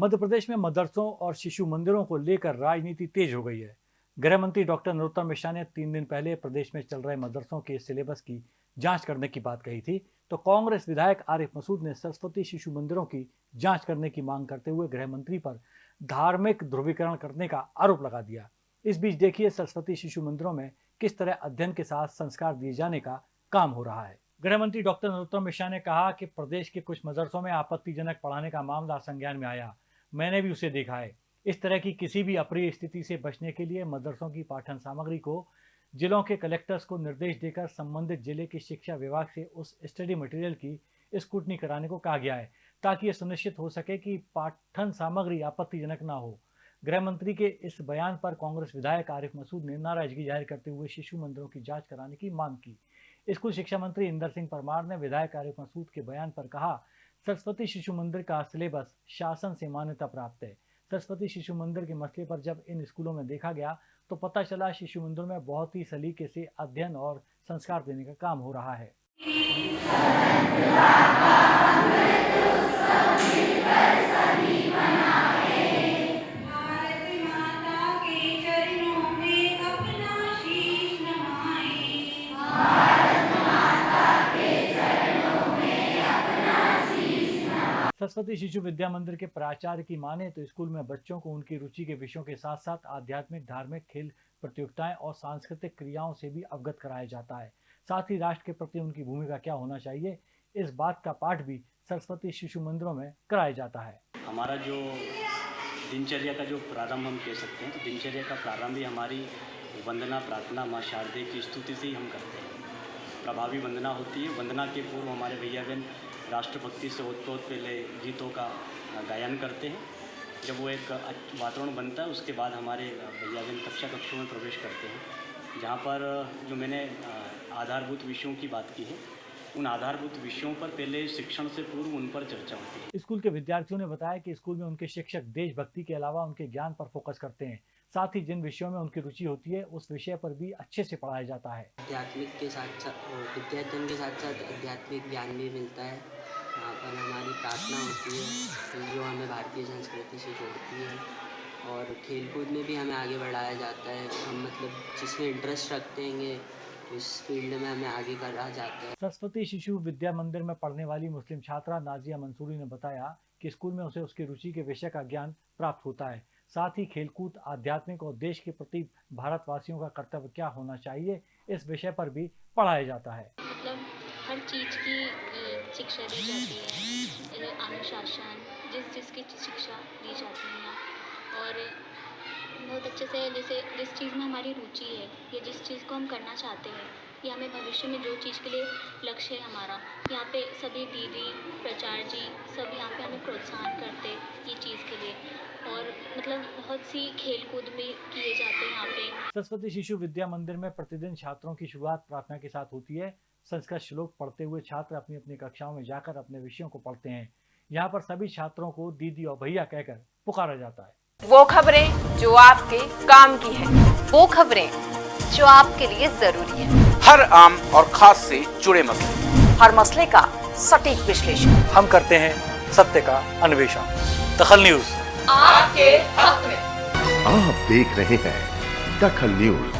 मध्य प्रदेश में मदरसों और शिशु मंदिरों को लेकर राजनीति तेज हो गई है। गृह मंत्री डॉक्टर नरोत्तम मिश्रा ने तीन दिन पहले प्रदेश में चल रहे मदरसों के सिलेबस की जाँच करने की बात कही थी। तो कांग्रेस विधायक आरिफ मसूद ने सरस्वती शिशु मंदिरों की जाँच करने की मांग करते हुए गृह मंत्री पर धार्मिक ध्रुवीकरण करने का आरोप लगा दिया। इस बीच देखिए सरस्वती शिशु मंदिरों में किस तरह अध्ययन के साथ संस्कार दिए जाने का काम हो रहा है। गृह मंत्री डॉक्टर नरोत्तम मिश्रा ने कहा कि प्रदेश के कुछ मदरसों में आपत्तिजनक पढ़ाने का मामला संज्ञान में आया। मैंने भी उसे देखा है। इस तरह की किसी भी अप्रिय स्थिति से बचने के लिए मदरसों की पाठन सामग्री को, जिलों के कलेक्टर्स को निर्देश देकर संबंधित ज़िले के शिक्षा विभाग से उस स्टडी मटेरियल की स्कूटनी कराने को कहा गया है, ताकि यह सुनिश्चित हो सके कि पाठन सामग्री आपत्तिजनक ना हो। गृह मंत्री के इस बयान पर कांग्रेस विधायक आरिफ मसूद ने नाराज़गी ज़ाहिर करते हुए शिशु मंदिरों की जाँच कराने की मांग की। स्कूल शिक्षा मंत्री इंदर सिंह परमार ने विधायक आरिफ मसूद के बयान पर कहा सरस्वती शिशु मंदिर का सिलेबस शासन से मान्यता प्राप्त है। सरस्वती शिशु मंदिर के मसले पर जब इन स्कूलों में देखा गया तो पता चला शिशु मंदिर में बहुत ही सलीके से अध्ययन और संस्कार देने का काम हो रहा है। सरस्वती शिशु विद्या मंदिर के प्राचार्य की माने तो स्कूल में बच्चों को उनकी रुचि के विषयों के साथ साथ आध्यात्मिक, धार्मिक, खेल प्रतियोगिताएँ और सांस्कृतिक क्रियाओं से भी अवगत कराया जाता है। साथ ही राष्ट्र के प्रति उनकी भूमिका क्या होना चाहिए, इस बात का पाठ भी सरस्वती शिशु मंदिरों में कराया जाता है। हमारा जो दिनचर्या का जो प्रारंभ हम कह सकते हैं तो दिनचर्या का प्रारंभ ही हमारी वंदना प्रार्थना माँ शारदे की स्तुति से ही हम करते हैं। प्रभावी वंदना होती है। वंदना के पूर्व हमारे भैया बहन राष्ट्रभक्ति से ओतप्रोत पहले गीतों का गायन करते हैं। जब वो एक वातावरण बनता है, उसके बाद हमारे भैया बहन कक्षा कक्षों में प्रवेश करते हैं। जहाँ पर जो मैंने आधारभूत विषयों की बात की है, उन आधारभूत विषयों पर पहले शिक्षण से पूर्व उन पर चर्चा होती है। स्कूल के विद्यार्थियों ने बताया कि स्कूल में उनके शिक्षक देशभक्ति के अलावा उनके ज्ञान पर फोकस करते हैं। साथ ही जिन विषयों में उनकी रुचि होती है उस विषय पर भी अच्छे से पढ़ाया जाता है। आध्यात्मिक के साथ साथ विद्यार्थन के साथ साथ आध्यात्मिक ज्ञान भी मिलता है। यहाँ पर हमारी प्रार्थना होती है जो हमें भारतीय संस्कृति से जोड़ती है और खेलकूद में भी हमें आगे बढ़ाया जाता है। हम मतलब जिसमें इंटरेस्ट रखते हैं उस फ़ील्ड में हमें आगे करा जाता है। सरस्वती शिशु विद्या मंदिर में पढ़ने वाली मुस्लिम छात्रा नाजिया मंसूरी ने बताया कि स्कूल में उसे उसकी रुचि के विषय का ज्ञान प्राप्त होता है। साथ ही खेलकूद, आध्यात्मिक और देश के प्रति भारतवासियों का कर्तव्य क्या होना चाहिए, इस विषय पर भी पढ़ाया जाता है। मतलब हर चीज़ की शिक्षा दी जाती है। अनुशासन, जिस जिसकी शिक्षा दी जाती है। और बहुत अच्छे से जैसे जिस चीज़ में हमारी रुचि है, या जिस चीज़ को हम करना चाहते हैं, या हमें भविष्य में जो चीज़ के लिए लक्ष्य है हमारा, यहाँ पे सभी दीदी, प्रचार जी, सब यहाँ पे हमें प्रोत्साहन करते ये चीज़ के लिए। और मतलब बहुत सी खेल कूद भी किए जाते हैं यहाँ पे। सरस्वती शिशु विद्या मंदिर में प्रतिदिन छात्रों की शुरुआत प्रार्थना के साथ होती है। संस्कृत श्लोक पढ़ते हुए छात्र अपनी अपनी कक्षाओं में जाकर अपने विषयों को पढ़ते हैं। यहाँ पर सभी छात्रों को दीदी और भैया कहकर पुकारा जाता है। वो खबरें जो आपके काम की है वो खबरें जो आपके लिए ज़रूरी है। हर आम और खास से जुड़े मसले। हर मसले का सटीक विश्लेषण। हम करते हैं सत्य का अन्वेषण। दखल न्यूज़। आपके हक में। आप देख रहे हैं दखल न्यूज़।